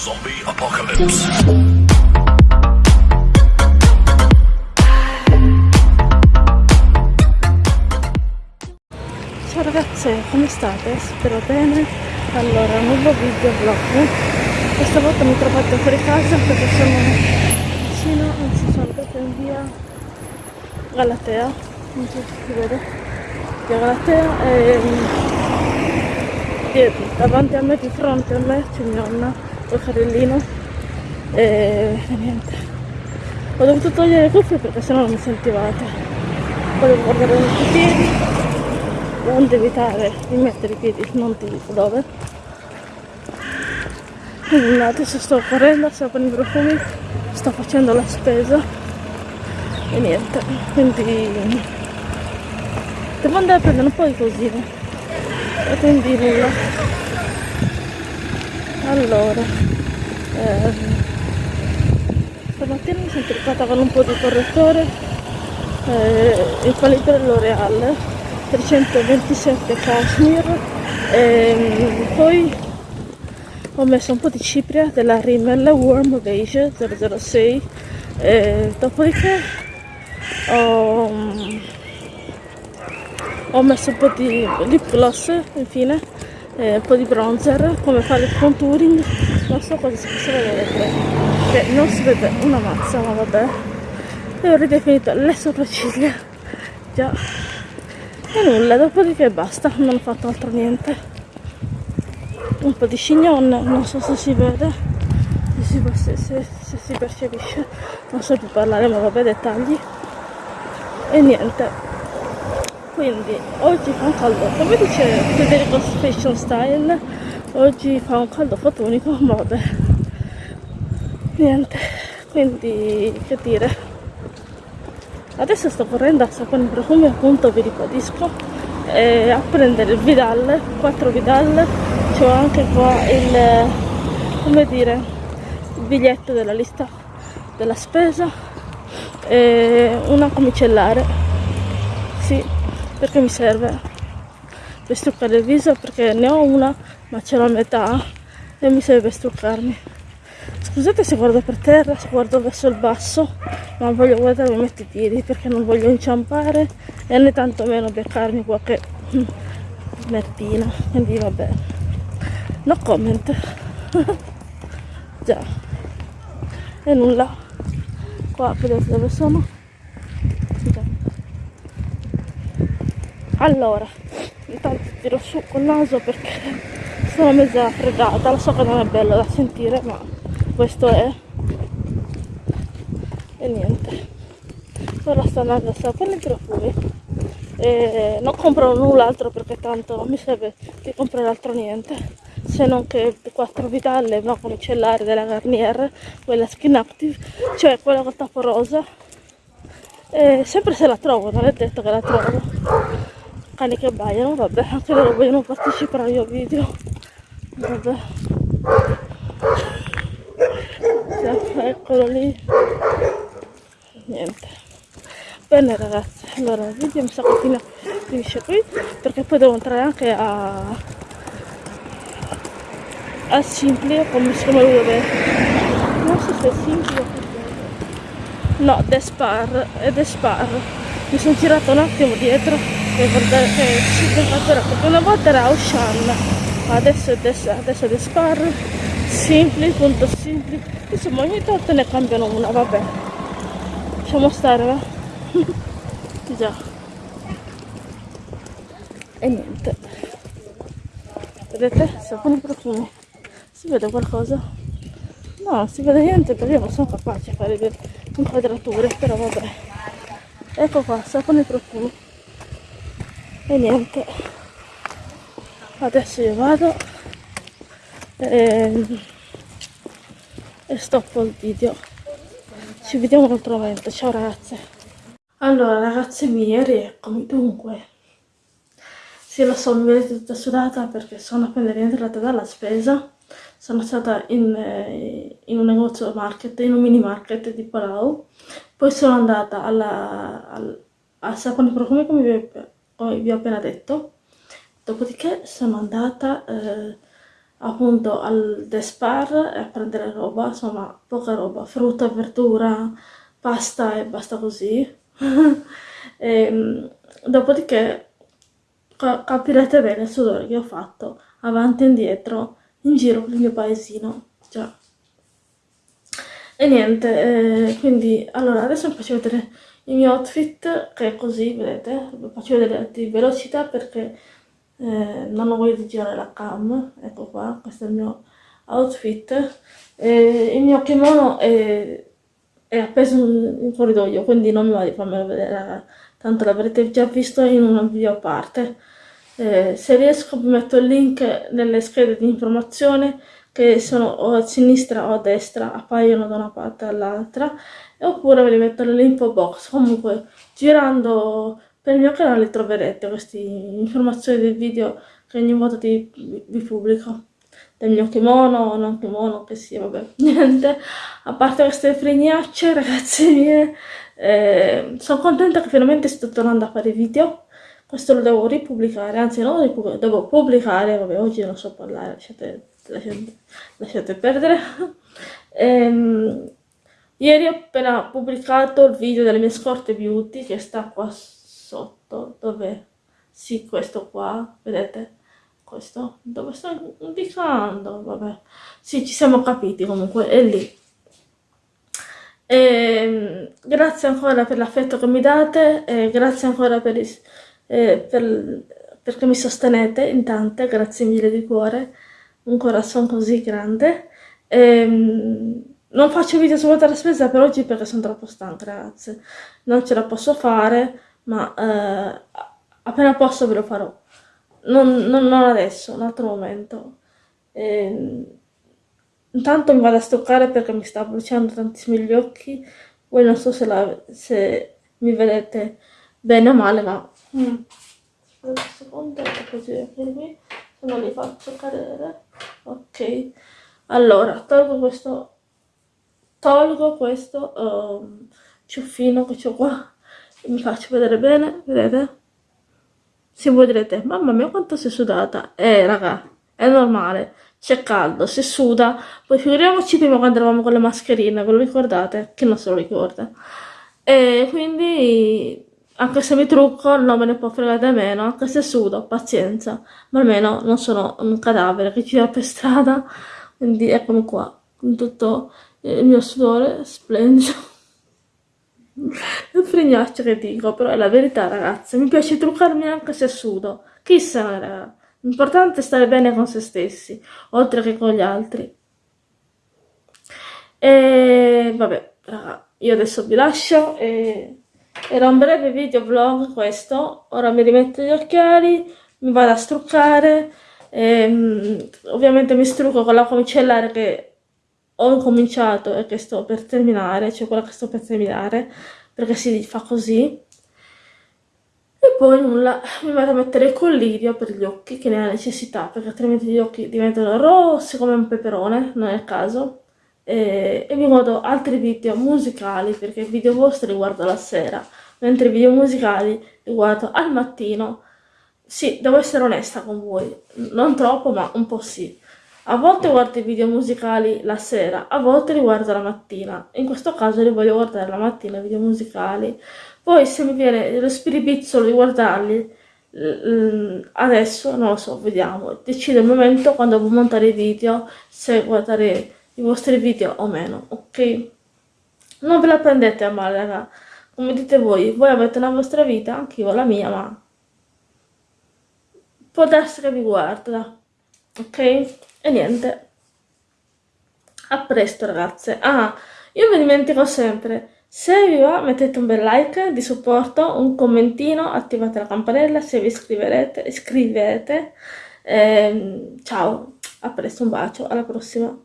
Zombie Apocalypse. Ciao ragazze, come state? Spero bene. Allora, nuovo video vlog. Questa volta mi trovate fuori casa perché sono vicino, anzi sono proprio in via Galatea, non so se si vede, via Galatea e e davanti a me, di fronte a me c'è mia nonna, col carrellino. E, niente. Ho dovuto togliere le cuffie perché sennò non mi sentivate. Poi devo guardare i piedi. Onde evitare di mettere i piedi non ti dico dove. Quindi adesso sto correndo sto con i profumi sto facendo la spesa. E niente quindi devo andare a prendere un po' di cosine. E quindi nulla allora ehm, stamattina mi sono truccata con un po' di correttore eh, il qualità L'Oreal 327 cashmere e poi ho messo un po' di cipria della Rimmel Warm Beige 006 e dopodiché ho, ho messo un po' di lip gloss infine e un po' di bronzer come fare il contouring. Non so cosa si possa vedere che non si vede una mazza ma vabbè. E ho ridefinito le sopracciglia. Già. E nulla dopodiché basta non ho fatto altro niente. Un po' di chignon non so se si vede se se, se, se si percepisce. Non so più parlare ma vabbè dettagli. E niente quindi oggi fa un caldo. Come dice Federico Fashion Style oggi fa un caldo fotonico vabbè. Niente. Quindi che dire. Adesso sto correndo a sapone profumi appunto vi ribadisco. Eh, a prendere il Vidal 4 Vidal. C'ho anche qua il come dire il biglietto della lista della spesa e una comicellare sì perché mi serve? Per struccare il viso perché ne ho una ma ce l'ho a metà e mi serve per struccarmi. Scusate se guardo per terra se guardo verso il basso ma voglio guardare mi metto i piedi perché non voglio inciampare e né tantomeno beccarmi qualche mertina quindi vabbè. No comment. Già. E nulla. Qua vedete dove sono già. Allora intanto tiro su col naso perché sono mezza freddata lo so che non è bello da sentire ma questo è e niente. Ora sto andando a sapere i profumi e non compro null'altro perché tanto non mi serve di comprare altro niente. Se non che 4 vitalle una comicellare della Garnier quella skin active cioè quella col tappo rosa. E sempre se la trovo non è detto che la trovo cani che baiano vabbè anche loro vogliono partecipare al video. Vabbè. Eccolo lì. Niente. Bene ragazzi allora il video mi sa che finisce qui perché poi devo entrare anche a a Simpli come si chiama lui dove non so se è Simpli o no Despar è Despar mi sono tirato un attimo dietro per guardare che si perché una volta era Ocean adesso è, Des, adesso è Despar Simpli.simpli insomma ogni tanto ne cambiano una vabbè. Lasciamo stare va. Già. E niente. Vedete? Sapone profumi. Si vede qualcosa? No si vede niente perché io non sono capace di fare inquadrature però vabbè ecco qua sapone profumi e niente. Adesso io vado e, e stoppo il video. Ci vediamo un altro momento ciao ragazze. Allora ragazze mie rieccomi. Dunque sì lo so mi vedete tutta sudata perché sono appena rientrata dalla spesa. Sono stata in, eh, in un negozio market in un mini market di Palau poi sono andata alla, al, al sapone profumi come vi, come vi ho appena detto dopodiché sono andata eh, appunto al Despar a prendere roba, insomma poca roba, frutta, verdura, pasta e basta così. e, ehm, dopodiché capirete bene il sudore che ho fatto avanti e indietro in giro per il mio paesino. Già. E niente, eh, quindi allora adesso vi faccio vedere il mio outfit che è così, vedete, vi faccio vedere di velocità perché eh, non ho voglia di girare la cam, ecco qua, questo è il mio outfit. Eh, il mio kimono è, è appeso in corridoio, quindi non mi va di farmelo vedere, tanto l'avrete già visto in un video a parte. Eh, se riesco vi metto il link nelle schede di informazione che sono o a sinistra o a destra, appaiono da una parte all'altra, oppure ve li metto nell'info box. Comunque, girando per il mio canale troverete queste informazioni del video che ogni volta vi, vi pubblico. Del mio kimono o non kimono, che sia, vabbè, niente. A parte queste fregnacce, ragazze mie, eh, sono contenta che finalmente sto tornando a fare video questo lo devo ripubblicare, anzi no, devo pubblicare, vabbè oggi non so parlare, lasciate, lasciate, lasciate perdere. ehm, ieri ho appena pubblicato il video delle mie scorte beauty che sta qua sotto, dove? Sì, questo qua, vedete? Questo, dove sto indicando, vabbè. Sì, ci siamo capiti comunque, è lì. E, ehm, grazie ancora per l'affetto che mi date, e grazie ancora per eh, per, perché mi sostenete in tante, grazie mille di cuore, un corazon così grande. Ehm, non faccio video su la spesa per oggi perché sono troppo stanca ragazze, non ce la posso fare, ma eh, appena posso ve lo farò. Non, non, non adesso, un altro momento. Ehm, intanto mi vado a stoccare perché mi sta bruciando tantissimo gli occhi. Voi non so se, la, se mi vedete bene o male, ma Mm. Un secondo, così qui, non li faccio cadere. Ok. Allora, tolgo questo, tolgo questo um, ciuffino che ho qua. Mi faccio vedere bene, vedete? Si voi direte, mamma mia quanto sei sudata. Eh, raga, è normale. C'è caldo, si suda. Poi figuriamoci prima quando eravamo con le mascherine, ve lo ricordate? Chi non se lo ricorda. E quindi anche se mi trucco non me ne può fregare meno, anche se sudo, pazienza, ma almeno non sono un cadavere che gira per strada, quindi eccomi qua, con tutto il mio sudore splendido. Un frignaccio che dico, però è la verità ragazzi, mi piace truccarmi anche se sudo, chissà raga, l'importante è stare bene con se stessi, oltre che con gli altri. E vabbè, raga, io adesso vi lascio e era un breve video vlog questo, ora mi rimetto gli occhiali, mi vado a struccare, ehm, ovviamente mi strucco con la comicellare che ho cominciato e che sto per terminare, cioè quella che sto per terminare, perché si fa così. E poi nulla, mi vado a mettere il collirio per gli occhi, che ne ha necessità, perché altrimenti gli occhi diventano rossi come un peperone, non è il caso e, vi guardo altri video musicali perché i video vostri li guardo la sera mentre i video musicali li guardo al mattino sì, devo essere onesta con voi non troppo ma un po' sì a volte guardo i video musicali la sera, a volte li guardo la mattina. In questo caso li voglio guardare la mattina, i video musicali. Poi se mi viene lo spiripizzolo di guardarli adesso, non lo so, vediamo. Decido il momento quando devo montare i video, se guardare i vostri video o meno, ok? Non ve la prendete a male, raga. Come dite voi, voi avete la vostra vita, anche io la mia, ma può darsi che vi guarda, ok? E niente. A presto, ragazze. Ah, io vi dimentico sempre. Se vi va mettete un bel like di supporto, un commentino, attivate la campanella se vi iscriverete. iscrivete. Eh, ciao, a presto, un bacio, alla prossima.